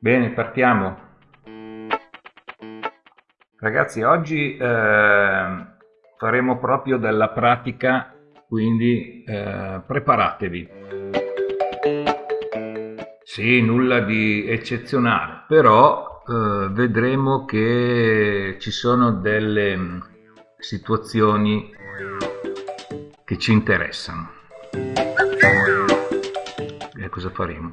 Bene, partiamo. Ragazzi, oggi eh, faremo proprio della pratica, quindi eh, preparatevi. Sì, nulla di eccezionale, però eh, vedremo che ci sono delle mm, situazioni che ci interessano. E cosa faremo?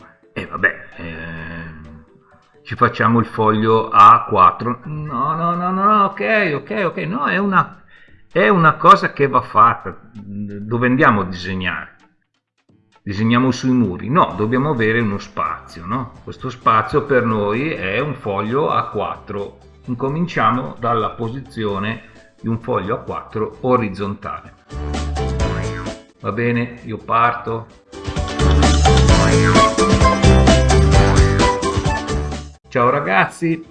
Ci facciamo il foglio A4. No, no, no, no, ok, ok, ok, no, è una, è una cosa che va fatta. Dove andiamo a disegnare? Disegniamo sui muri? No, dobbiamo avere uno spazio, no? Questo spazio per noi è un foglio A4. Incominciamo dalla posizione di un foglio A4 orizzontale. Va bene, io parto. Ciao ragazzi,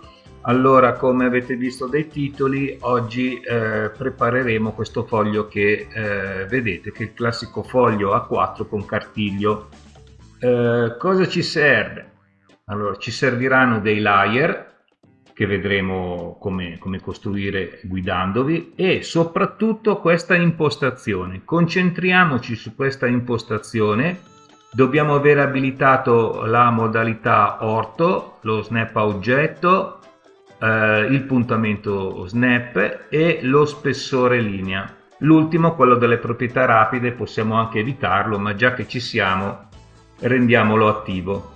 allora come avete visto dai titoli oggi eh, prepareremo questo foglio che eh, vedete che è il classico foglio A4 con cartiglio. Eh, cosa ci serve? Allora ci serviranno dei layer che vedremo come, come costruire guidandovi e soprattutto questa impostazione. Concentriamoci su questa impostazione Dobbiamo aver abilitato la modalità orto, lo snap a oggetto, eh, il puntamento snap e lo spessore linea. L'ultimo, quello delle proprietà rapide, possiamo anche evitarlo, ma già che ci siamo rendiamolo attivo.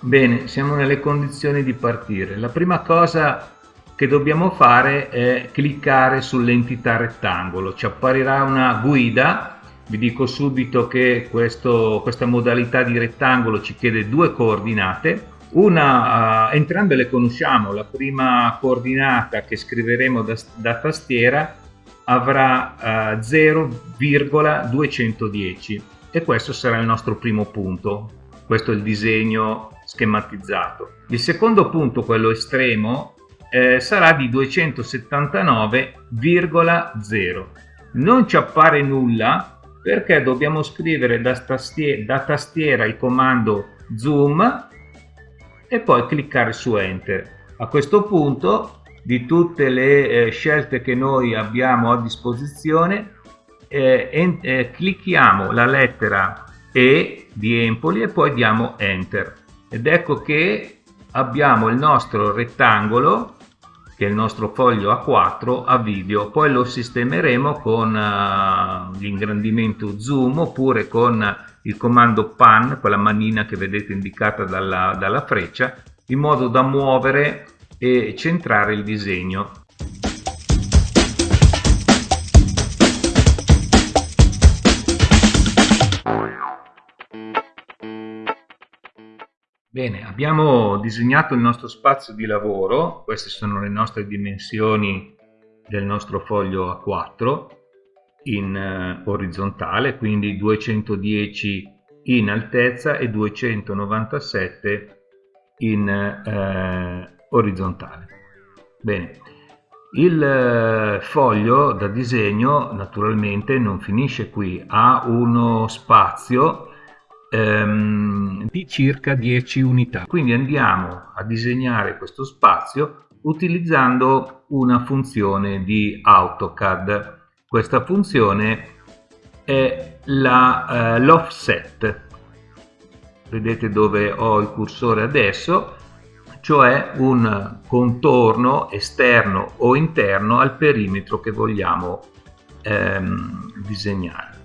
Bene, siamo nelle condizioni di partire. La prima cosa che dobbiamo fare è cliccare sull'entità rettangolo. Ci apparirà una guida vi dico subito che questo, questa modalità di rettangolo ci chiede due coordinate una, uh, entrambe le conosciamo, la prima coordinata che scriveremo da, da tastiera avrà uh, 0,210 e questo sarà il nostro primo punto, questo è il disegno schematizzato. Il secondo punto, quello estremo, eh, sarà di 279,0. Non ci appare nulla perché dobbiamo scrivere da tastiera, da tastiera il comando zoom e poi cliccare su enter. A questo punto di tutte le eh, scelte che noi abbiamo a disposizione eh, eh, clicchiamo la lettera E di Empoli e poi diamo enter ed ecco che abbiamo il nostro rettangolo che è il nostro foglio A4 a video. Poi lo sistemeremo con uh, l'ingrandimento zoom oppure con il comando pan quella manina che vedete indicata dalla, dalla freccia in modo da muovere e centrare il disegno Bene, abbiamo disegnato il nostro spazio di lavoro, queste sono le nostre dimensioni del nostro foglio A4 in eh, orizzontale, quindi 210 in altezza e 297 in eh, orizzontale. Bene, il eh, foglio da disegno naturalmente non finisce qui, ha uno spazio ehm, di circa 10 unità. Quindi andiamo a disegnare questo spazio utilizzando una funzione di AutoCAD. Questa funzione è eh, l'offset. Eh, Vedete dove ho il cursore adesso, cioè un contorno esterno o interno al perimetro che vogliamo ehm, disegnare.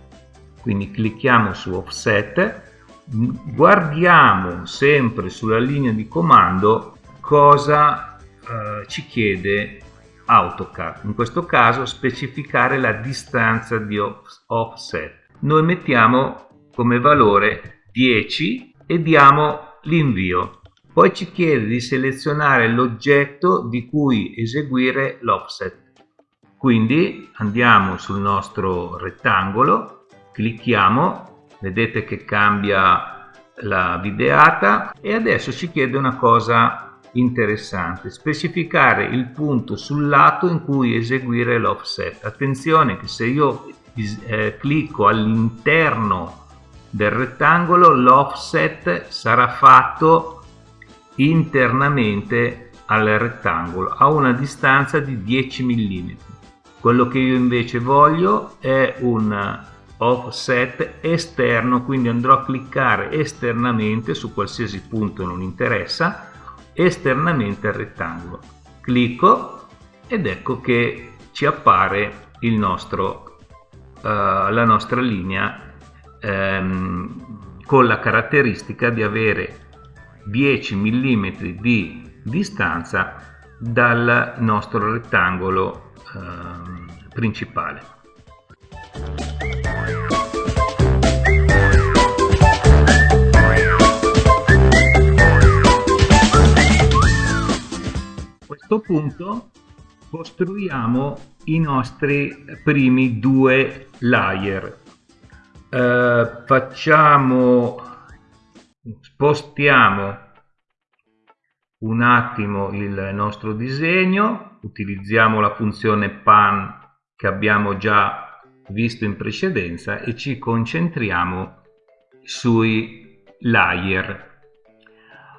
Quindi clicchiamo su offset guardiamo sempre sulla linea di comando cosa eh, ci chiede AutoCAD. In questo caso specificare la distanza di offset. Noi mettiamo come valore 10 e diamo l'invio. Poi ci chiede di selezionare l'oggetto di cui eseguire l'offset. Quindi andiamo sul nostro rettangolo clicchiamo vedete che cambia la videata e adesso ci chiede una cosa interessante specificare il punto sul lato in cui eseguire l'offset attenzione che se io eh, clicco all'interno del rettangolo l'offset sarà fatto internamente al rettangolo a una distanza di 10 mm. Quello che io invece voglio è un offset esterno, quindi andrò a cliccare esternamente su qualsiasi punto non interessa, esternamente al rettangolo. Clicco ed ecco che ci appare il nostro, uh, la nostra linea um, con la caratteristica di avere 10 mm di distanza dal nostro rettangolo uh, principale. Questo punto costruiamo i nostri primi due layer. Eh, facciamo, spostiamo un attimo il nostro disegno, utilizziamo la funzione pan che abbiamo già visto in precedenza e ci concentriamo sui layer.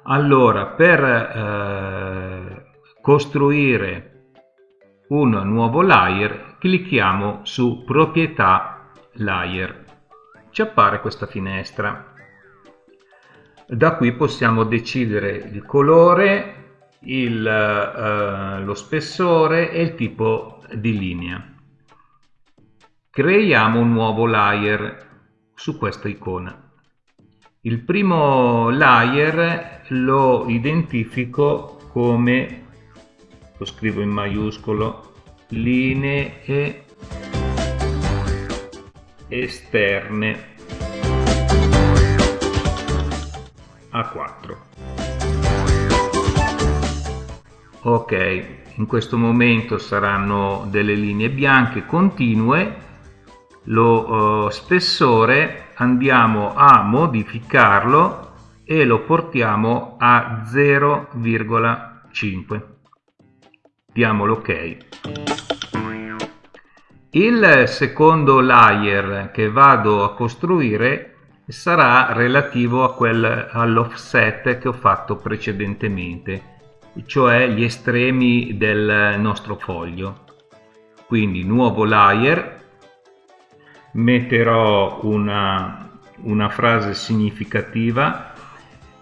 Allora, per eh, costruire un nuovo layer clicchiamo su proprietà layer. Ci appare questa finestra. Da qui possiamo decidere il colore il, eh, lo spessore e il tipo di linea. Creiamo un nuovo layer su questa icona. Il primo layer lo identifico come lo scrivo in maiuscolo. Linee esterne. A 4 ok in questo momento saranno delle linee bianche continue. Lo uh, spessore andiamo a modificarlo e lo portiamo a 0,5 diamo l'ok il secondo layer che vado a costruire sarà relativo all'offset che ho fatto precedentemente cioè gli estremi del nostro foglio. Quindi nuovo layer. Metterò una, una frase significativa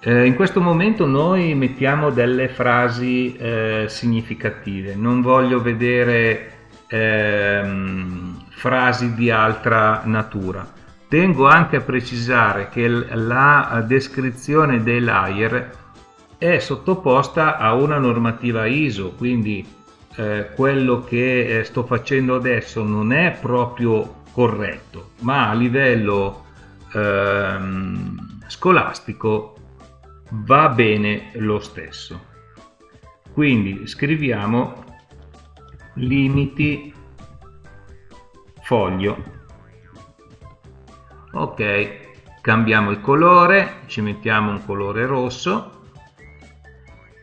eh, in questo momento noi mettiamo delle frasi eh, significative, non voglio vedere ehm, frasi di altra natura. Tengo anche a precisare che la descrizione dei layer è sottoposta a una normativa ISO, quindi eh, quello che eh, sto facendo adesso non è proprio corretto, ma a livello ehm, scolastico va bene lo stesso. Quindi scriviamo limiti foglio. Ok cambiamo il colore ci mettiamo un colore rosso.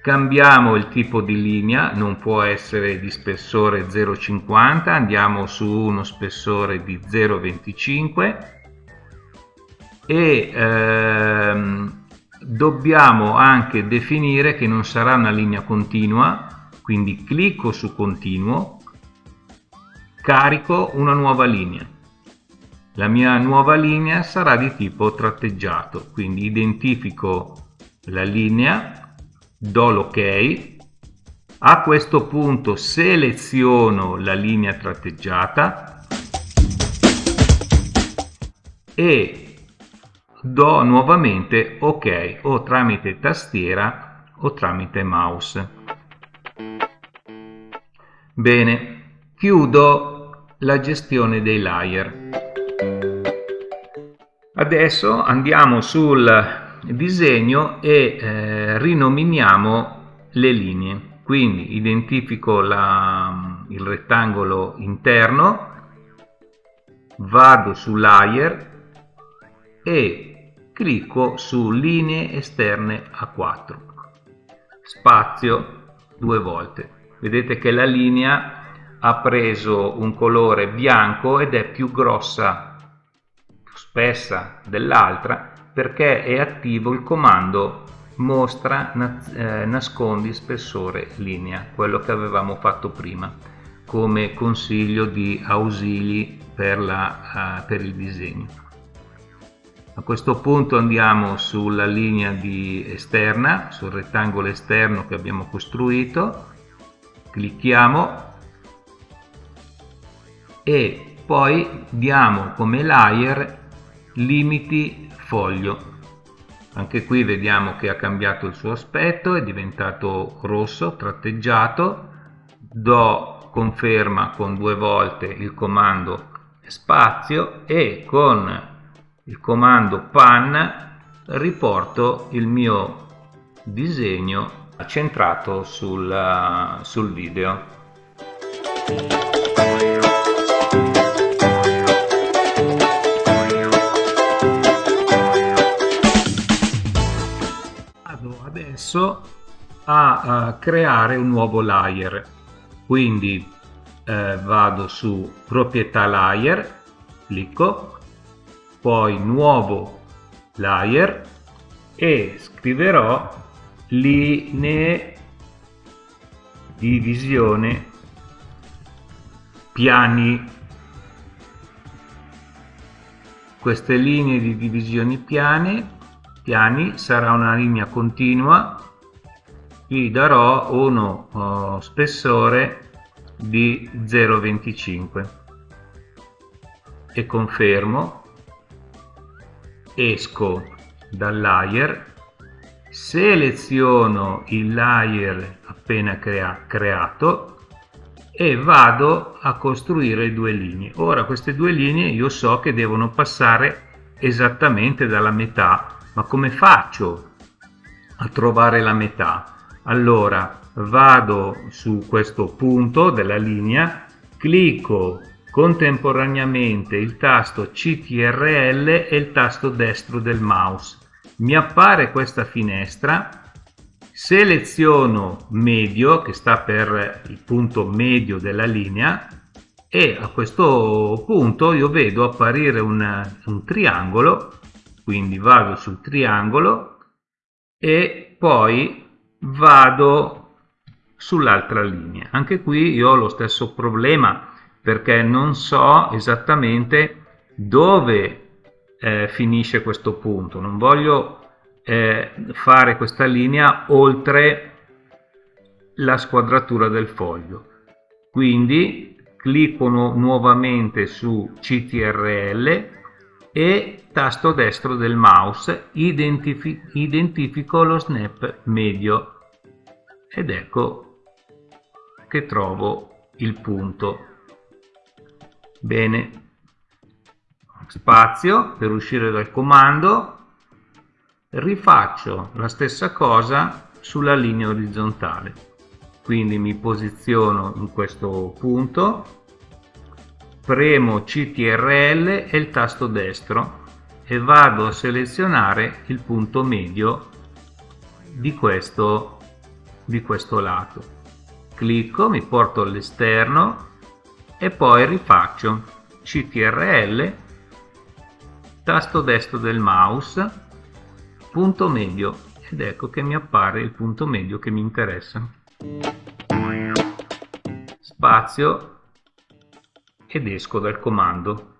Cambiamo il tipo di linea non può essere di spessore 0,50 andiamo su uno spessore di 0,25 e ehm, dobbiamo anche definire che non sarà una linea continua quindi clicco su continuo carico una nuova linea. La mia nuova linea sarà di tipo tratteggiato quindi identifico la linea do l'ok a questo punto seleziono la linea tratteggiata e do nuovamente ok o tramite tastiera o tramite mouse. Bene, chiudo la gestione dei layer. Adesso andiamo sul disegno e eh, rinominiamo le linee. Quindi identifico la, il rettangolo interno, vado su layer e clicco su linee esterne a 4 spazio due volte. Vedete che la linea ha preso un colore bianco ed è più grossa più spessa dell'altra perché è attivo il comando mostra eh, nascondi spessore linea quello che avevamo fatto prima come consiglio di ausili per, la, uh, per il disegno a questo punto andiamo sulla linea di esterna sul rettangolo esterno che abbiamo costruito. Clicchiamo. E poi diamo come layer limiti foglio. Anche qui vediamo che ha cambiato il suo aspetto è diventato rosso tratteggiato. Do conferma con due volte il comando spazio e con il comando pan riporto il mio disegno centrato sul, sul video. Adesso a, a creare un nuovo layer. Quindi eh, vado su proprietà layer clicco poi nuovo layer e scriverò linee di visione piani. Queste linee di divisione piane piani sarà una linea continua. Qui darò uno oh, spessore di 0,25 e confermo esco dal layer seleziono il layer appena crea creato e vado a costruire due linee ora queste due linee io so che devono passare esattamente dalla metà ma come faccio a trovare la metà? Allora vado su questo punto della linea, clicco contemporaneamente il tasto CTRL e il tasto destro del mouse. Mi appare questa finestra, seleziono medio che sta per il punto medio della linea e a questo punto io vedo apparire un, un triangolo quindi vado sul triangolo e poi vado sull'altra linea anche qui io ho lo stesso problema perché non so esattamente dove eh, finisce questo punto. Non voglio eh, fare questa linea oltre la squadratura del foglio. Quindi clicco nu nuovamente su CTRL e tasto destro del mouse identifi identifico lo snap medio. Ed ecco che trovo il punto bene. Spazio per uscire dal comando. Rifaccio la stessa cosa sulla linea orizzontale. Quindi mi posiziono in questo punto premo CTRL e il tasto destro e vado a selezionare il punto medio di questo, di questo lato. Clicco, mi porto all'esterno e poi rifaccio CTRL, tasto destro del mouse, punto medio ed ecco che mi appare il punto medio che mi interessa. Spazio ed esco dal comando.